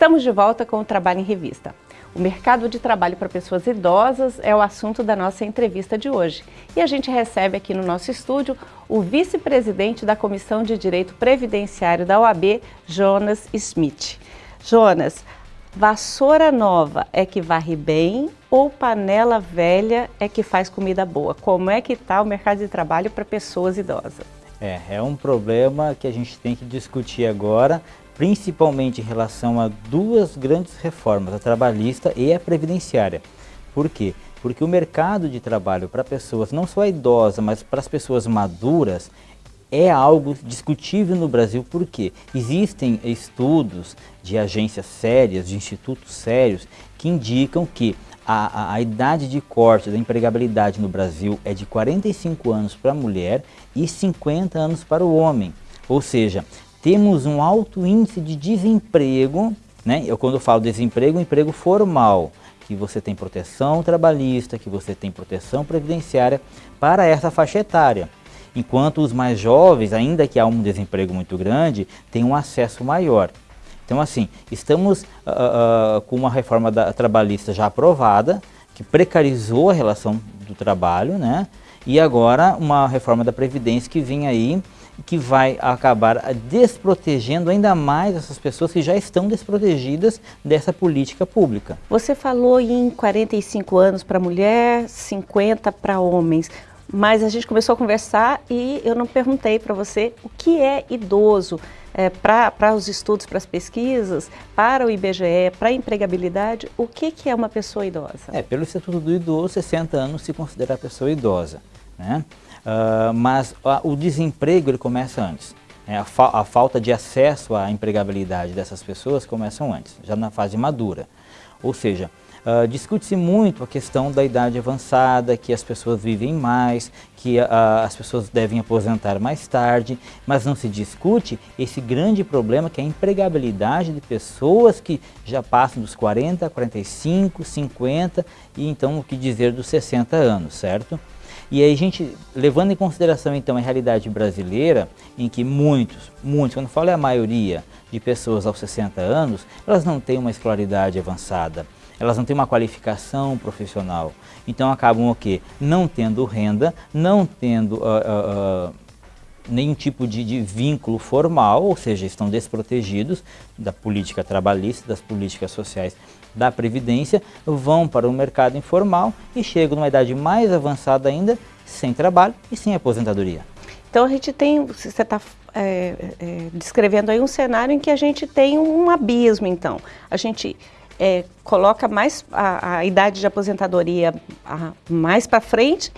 Estamos de volta com o Trabalho em Revista. O mercado de trabalho para pessoas idosas é o assunto da nossa entrevista de hoje. E a gente recebe aqui no nosso estúdio o vice-presidente da Comissão de Direito Previdenciário da OAB, Jonas Smith. Jonas, vassoura nova é que varre bem ou panela velha é que faz comida boa? Como é que está o mercado de trabalho para pessoas idosas? É, é um problema que a gente tem que discutir agora, principalmente em relação a duas grandes reformas, a trabalhista e a previdenciária. Por quê? Porque o mercado de trabalho para pessoas, não só idosas, mas para as pessoas maduras, é algo discutível no Brasil porque existem estudos de agências sérias, de institutos sérios, que indicam que a, a, a, idade de corte da empregabilidade no Brasil é de 45 anos para a mulher e 50 anos para o homem. Ou seja, temos um alto índice de desemprego, né? eu quando falo desemprego, emprego formal, que você tem proteção trabalhista, que você tem proteção previdenciária para essa faixa etária. Enquanto os mais jovens, ainda que há um desemprego muito grande, têm um acesso maior. Então assim, estamos uh, uh, com uma reforma da, trabalhista já aprovada, que precarizou a relação do trabalho, né? E agora uma reforma da Previdência que vem aí que vai acabar desprotegendo ainda mais essas pessoas que já estão desprotegidas dessa política pública. Você falou em 45 anos para mulher, 50 para homens, mas a gente começou a conversar e eu não perguntei para você o que é idoso é, para os estudos, para as pesquisas, para o IBGE, para a empregabilidade, o que, que é uma pessoa idosa? É, pelo Estatuto do Idoso, 60 anos se considera pessoa idosa. Né? Uh, mas uh, o desemprego ele começa antes. É, a, fa a, falta de acesso à empregabilidade dessas pessoas começam antes, já na fase madura. Ou seja, uh, discute-se muito a questão da idade avançada, que as pessoas vivem mais, que as pessoas devem aposentar mais tarde, mas não se discute esse grande problema que é a empregabilidade de pessoas que já passam dos 40, 45, 50 e então o que dizer dos 60 anos, certo? E aí a gente, levando em consideração então a realidade brasileira, em que muitos, muitos, quando falo é a maioria de pessoas aos 60 anos, elas não têm uma escolaridade avançada, elas não têm uma qualificação profissional. Então acabam o quê? Não tendo renda, não tendo uh, uh, uh, nenhum tipo de, de, vínculo formal, ou seja, estão desprotegidos da política trabalhista, das políticas sociais da Previdência, vão para o mercado informal e chegam numa idade mais avançada ainda, sem trabalho e sem aposentadoria. Então a gente tem, você está é, é, descrevendo aí um cenário em que a gente tem um abismo então. A gente é, coloca mais a, a, idade de aposentadoria a, mais para frente,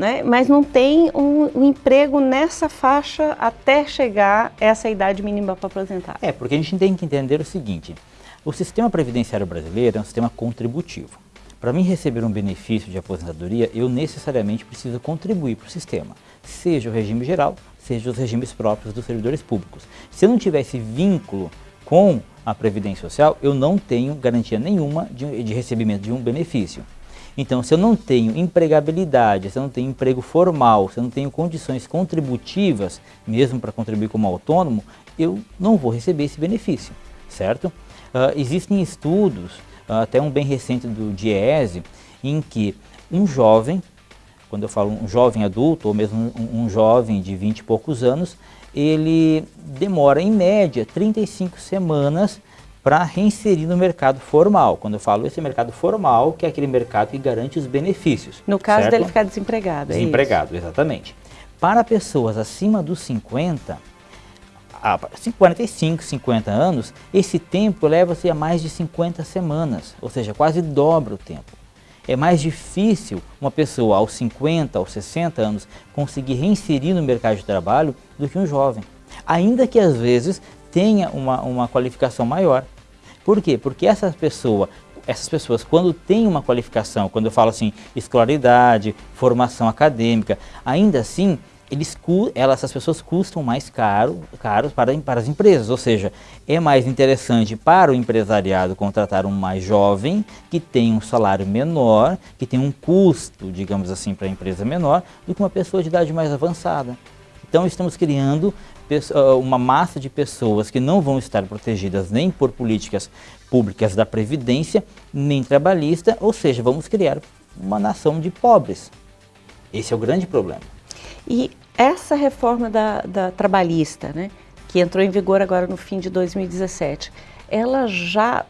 né, mas não tem um, um, emprego nessa faixa até chegar essa idade mínima para aposentar. É, porque a gente tem que entender o seguinte, o sistema previdenciário brasileiro é um sistema contributivo. Para mim receber um benefício de aposentadoria, eu necessariamente preciso contribuir para o sistema, seja o regime geral, seja os regimes próprios dos servidores públicos. Se eu não tiver esse vínculo com a Previdência Social, eu não tenho garantia nenhuma de, de recebimento de um benefício. Então, se eu não tenho empregabilidade, se eu não tenho emprego formal, se eu não tenho condições contributivas, mesmo para contribuir como autônomo, eu não vou receber esse benefício, certo? Uh, existem estudos, uh, até um bem recente do DIEESE, em que um jovem, quando eu falo um jovem adulto, ou mesmo um, um jovem de 20 e poucos anos, ele demora em média 35 semanas para reinserir no mercado formal. Quando eu falo esse mercado formal, que é aquele mercado que garante os benefícios. No caso certo? dele ficar desempregado, é Desempregado, é exatamente. Para pessoas acima dos 50, há 45, 50 anos, esse tempo leva-se a mais de 50 semanas, ou seja, quase dobra o tempo. É mais difícil uma pessoa aos 50, aos 60 anos conseguir reinserir no mercado de trabalho do que um jovem. Ainda que às vezes tenha uma, uma qualificação maior. Por quê? Porque essa pessoa, essas pessoas quando têm uma qualificação, quando eu falo assim, escolaridade, formação acadêmica, ainda assim eles, elas, essas pessoas custam mais caro, caros para, para as empresas, ou seja, é mais interessante para o empresariado contratar um mais jovem, que tem um salário menor, que tem um custo, digamos assim, para a empresa menor, do que uma pessoa de idade mais avançada. Então estamos criando uma massa de pessoas que não vão estar protegidas nem por políticas públicas da Previdência, nem trabalhista, ou seja, vamos criar uma nação de pobres. Esse é o grande problema. E essa reforma da, da trabalhista, né, que entrou em vigor agora no fim de 2017, ela já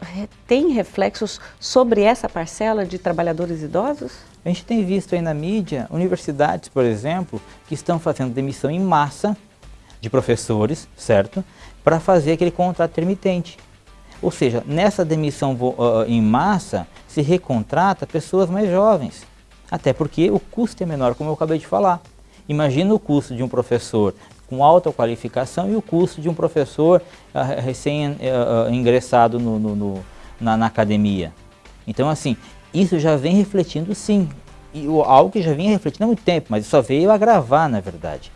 tem reflexos sobre essa parcela de trabalhadores idosos? A gente tem visto aí na mídia universidades, por exemplo, que estão fazendo demissão em massa de professores, certo? Para fazer aquele contrato intermitente. Ou seja, nessa demissão uh, em massa, se recontrata pessoas mais jovens. Até porque o custo é menor, como eu acabei de falar. Imagina o custo de um professor com alta qualificação e o custo de um professor uh, recém-ingressado uh, no, no, no, na, na, academia. Então, assim, isso já vem refletindo sim, e algo que já vinha refletindo há muito tempo, mas só veio agravar, na verdade.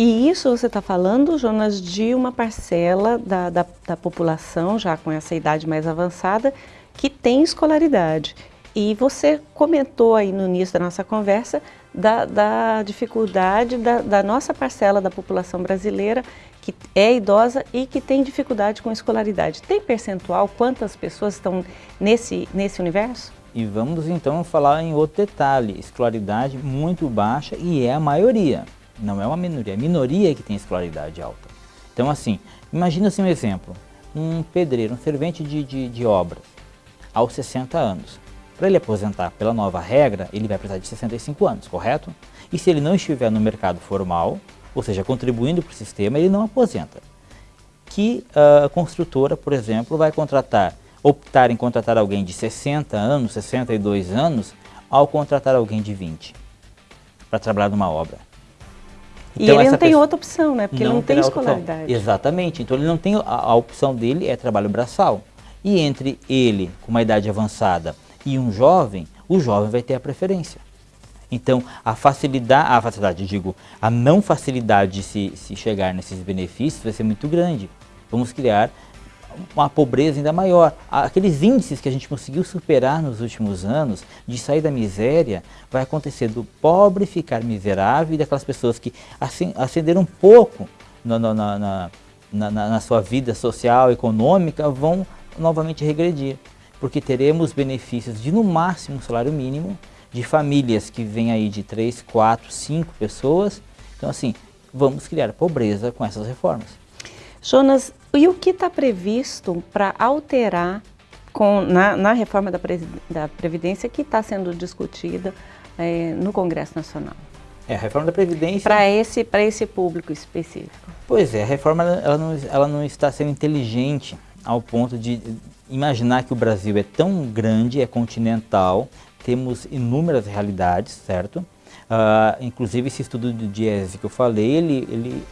E isso você está falando, Jonas, de uma parcela da, da, da população, já com essa idade mais avançada, que tem escolaridade. E você comentou aí no início da nossa conversa da, da dificuldade da, da, nossa parcela da população brasileira que é idosa e que tem dificuldade com escolaridade. Tem percentual quantas pessoas estão nesse, nesse universo? E vamos então falar em outro detalhe, escolaridade muito baixa e é a maioria, não é uma minoria, é a minoria que tem escolaridade alta. Então assim, imagina assim um exemplo, um pedreiro, um servente de, de, de obras, aos 60 anos, para ele aposentar pela nova regra, ele vai precisar de 65 anos, correto? E se ele não estiver no mercado formal, ou seja, contribuindo para o sistema, ele não aposenta. Que a uh, construtora, por exemplo, vai contratar, optar em contratar alguém de 60 anos, 62 anos, ao contratar alguém de 20 para trabalhar numa obra. Então, e ele não tem outra opção, né? Porque não ele não tem escolaridade. Exatamente. Então ele não tem a, a opção dele é trabalho braçal. E entre ele com uma idade avançada e um jovem, o jovem vai ter a preferência. Então, a facilidade, a facilidade, digo, a não facilidade de se, se chegar nesses benefícios vai ser muito grande. Vamos criar uma pobreza ainda maior. Aqueles índices que a gente conseguiu superar nos últimos anos, de sair da miséria, vai acontecer do pobre ficar miserável e daquelas pessoas que ascenderam um pouco na, na, na, na, na sua vida social, econômica, vão novamente regredir porque teremos benefícios de no máximo um salário mínimo, de famílias que vêm aí de 3, 4, 5 pessoas. Então assim, vamos criar pobreza com essas reformas. Jonas, e o que está previsto para alterar com, na, na reforma da, da, Previdência que está sendo discutida é, no Congresso Nacional? É, a reforma da Previdência... Para esse, esse público específico. Pois é, a reforma ela não, ela não está sendo inteligente ao ponto de imaginar que o Brasil é tão grande, é continental, temos inúmeras realidades, certo? Uh, inclusive esse estudo de Diese que eu falei, ele, ele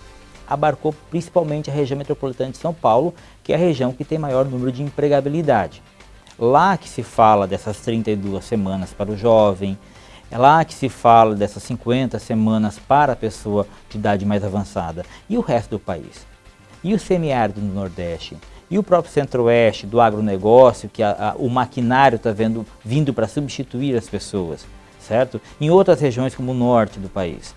abarcou principalmente a região metropolitana de São Paulo, que é a região que tem maior número de empregabilidade. Lá que se fala dessas 32 semanas para o jovem, é lá que se fala dessas 50 semanas para a pessoa de idade mais avançada. E o resto do país? E o semiárido do Nordeste? E o próprio centro-oeste do agronegócio, que a, a, o maquinário está vindo para substituir as pessoas, certo? Em outras regiões como o norte do país.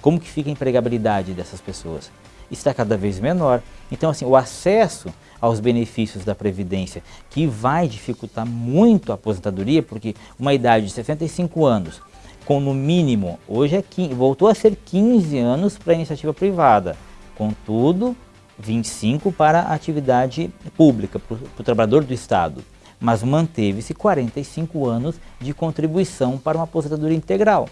Como que fica a empregabilidade dessas pessoas? Está cada vez menor. Então, assim, o acesso aos benefícios da Previdência, que vai dificultar muito a aposentadoria, porque uma idade de 65 anos, com no mínimo, hoje é 15, voltou a ser 15 anos para a iniciativa privada. Contudo, 25 para a atividade pública, para o trabalhador do Estado, mas manteve-se 45 anos de contribuição para uma aposentadoria integral.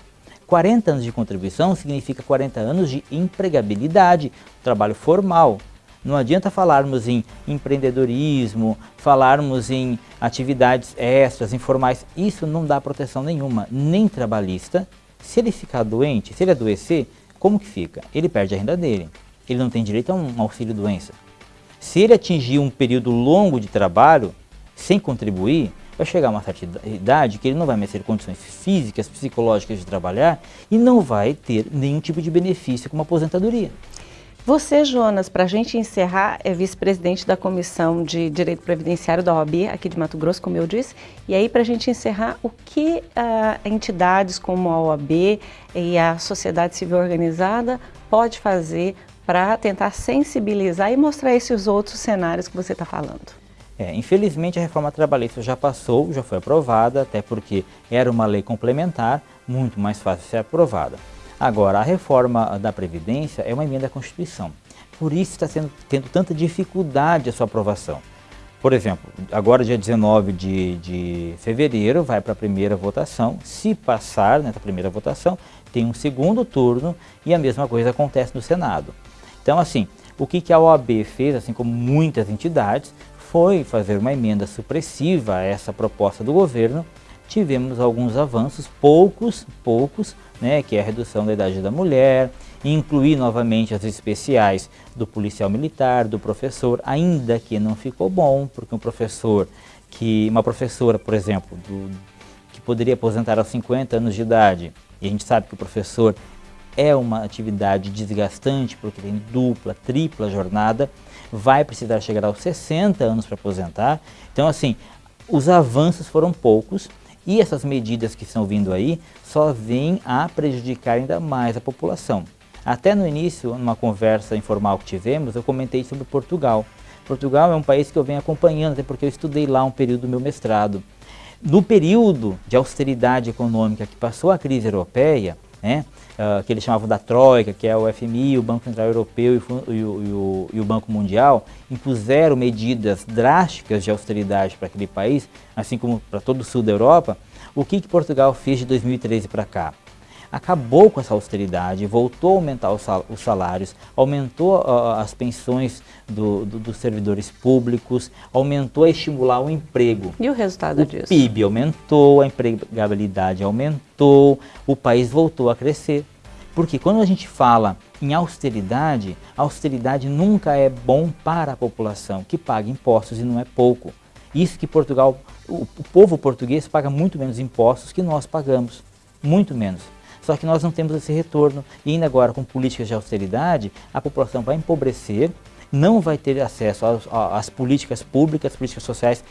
40 anos de contribuição significa 40 anos de empregabilidade, trabalho formal. Não adianta falarmos em empreendedorismo, falarmos em atividades extras, informais, isso não dá proteção nenhuma, nem trabalhista. Se ele ficar doente, se ele adoecer, como que fica? Ele perde a renda dele ele não tem direito a um auxílio doença. Se ele atingir um período longo de trabalho sem contribuir, vai chegar a uma certa idade que ele não vai mais ter condições físicas, psicológicas de trabalhar e não vai ter nenhum tipo de benefício como aposentadoria. Você, Jonas, para a gente encerrar, é vice-presidente da Comissão de Direito Previdenciário da OAB, aqui de Mato Grosso, como eu disse. E aí, para a gente encerrar, o que uh, entidades como a OAB e a sociedade civil organizada pode fazer para tentar sensibilizar e mostrar esses outros cenários que você está falando. É, infelizmente a reforma trabalhista já passou, já foi aprovada, até porque era uma lei complementar, muito mais fácil ser aprovada. Agora, a reforma da Previdência é uma emenda à Constituição, por isso está sendo, tendo tanta dificuldade a sua aprovação. Por exemplo, agora dia 19 de, de fevereiro vai para a primeira votação, se passar nessa primeira votação, tem um segundo turno e a mesma coisa acontece no Senado. Então assim, o que, que a OAB fez, assim como muitas entidades, foi fazer uma emenda supressiva a essa proposta do governo, tivemos alguns avanços, poucos, poucos, né, que é a redução da idade da mulher, incluir novamente as especiais do policial militar, do professor, ainda que não ficou bom, porque um professor que, uma professora, por exemplo, do, que poderia aposentar aos 50 anos de idade, e a gente sabe que o professor é uma atividade desgastante, porque tem dupla, tripla jornada, vai precisar chegar aos 60 anos para aposentar. Então, assim, os avanços foram poucos e essas medidas que estão vindo aí só vêm a prejudicar ainda mais a população. Até no início, numa conversa informal que tivemos, eu comentei sobre Portugal. Portugal é um país que eu venho acompanhando, até porque eu estudei lá um período do meu mestrado. No período de austeridade econômica que passou a crise europeia, né, uh, que eles chamavam da Troika, que é o FMI, o Banco Central Europeu e o, e, o, e o, Banco Mundial, impuseram medidas drásticas de austeridade para aquele país, assim como para todo o sul da Europa, o que, que Portugal fez de 2013 para cá? Acabou com essa austeridade, voltou a aumentar os salários, aumentou uh, as pensões do, do, dos servidores públicos, aumentou a estimular o emprego. E o resultado o disso? O PIB aumentou, a empregabilidade aumentou, o país voltou a crescer. Porque quando a gente fala em austeridade, austeridade nunca é bom para a população, que paga impostos e não é pouco. Isso que Portugal, o, o povo português paga muito menos impostos que nós pagamos, muito menos. Só que nós não temos esse retorno e ainda agora com políticas de austeridade, a população vai empobrecer, não vai ter acesso às, políticas públicas, políticas sociais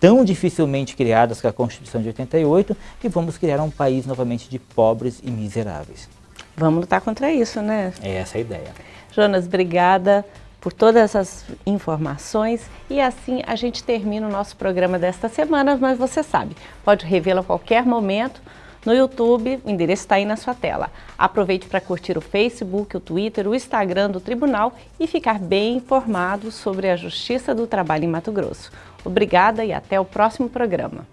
tão dificilmente criadas com a Constituição de 88 que vamos criar um país novamente de pobres e miseráveis. Vamos lutar contra isso, né? É essa a ideia. Jonas, obrigada por todas essas informações e assim a gente termina o nosso programa desta semana, mas você sabe, pode revê-lo a qualquer momento no YouTube, o endereço está aí na sua tela. Aproveite para curtir o Facebook, o Twitter, o Instagram do Tribunal e ficar bem informado sobre a Justiça do Trabalho em Mato Grosso. Obrigada e até o próximo programa.